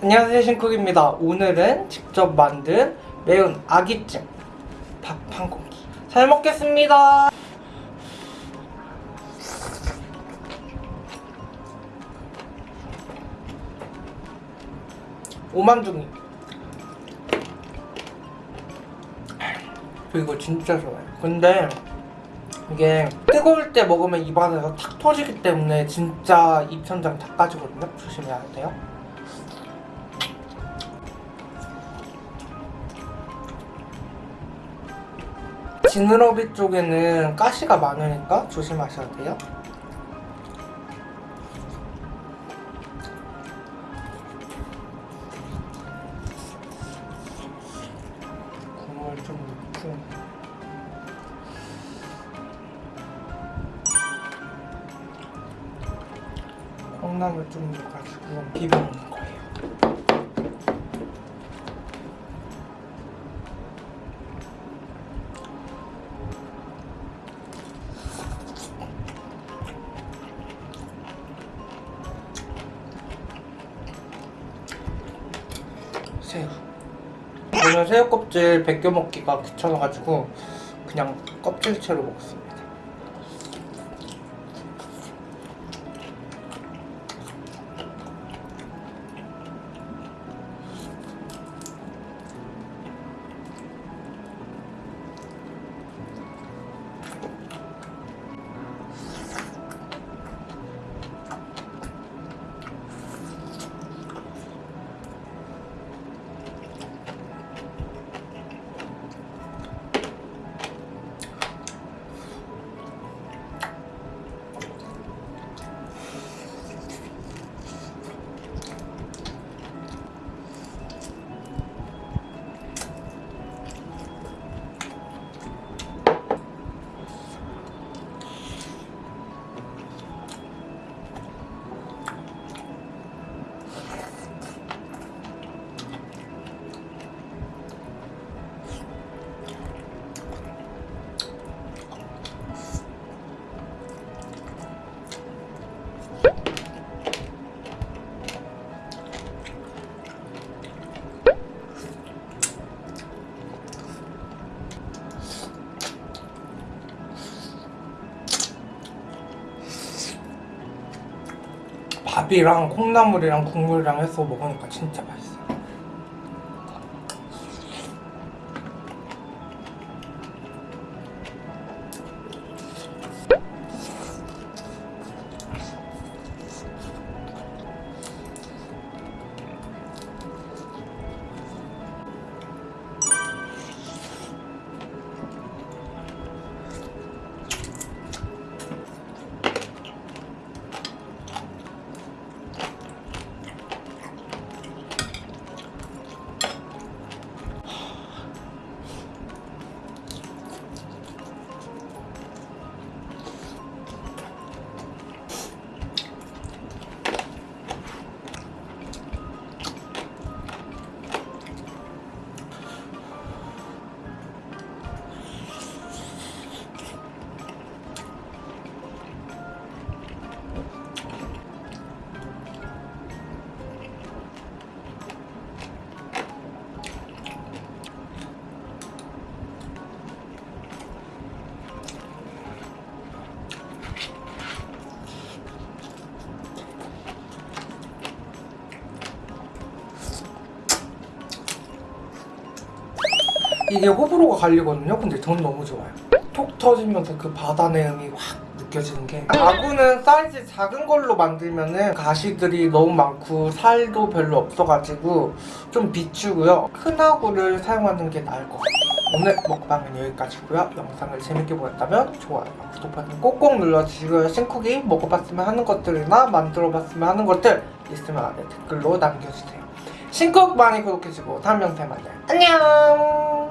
안녕하세요 신쿡입니다. 오늘은 직접 만든 매운 아기찜 밥 한 공기. 잘 먹겠습니다. 오만둥이. 저 이거 진짜 좋아요. 근데 이게 뜨거울 때 먹으면 입안에서 탁 터지기 때문에 진짜 입천장 다 빠지거든요. 조심해야 돼요 지느러미 쪽에는 가시가 많으니까 조심하셔야 돼요. 국물 좀 넣고 콩나물 좀 넣어가지고 비벼 먹는 거예요. 새우 저는 새우 껍질 벗겨 먹기가 귀찮아가지고 그냥 껍질채로 먹습니다 밥이랑 콩나물이랑 국물이랑 해서 먹으니까 진짜 맛있어 이게 호불호가 갈리거든요. 근데 전 너무 좋아요. 톡 터지면서 그 바다 내음이 확 느껴지는 게 아구는 사이즈 작은 걸로 만들면 은 가시들이 너무 많고 살도 별로 없어가지고 좀 비추고요. 큰 아구를 사용하는 게 나을 것 같아요. 오늘 먹방은 여기까지고요. 영상을 재밌게 보셨다면 좋아요 구독 버튼 꼭꼭 눌러주시고요. 신쿡이 먹어봤으면 하는 것들이나 만들어봤으면 하는 것들 있으면 아래 댓글로 남겨주세요. 신쿡 많이 구독해주고 다음 영상에 만나요. 안녕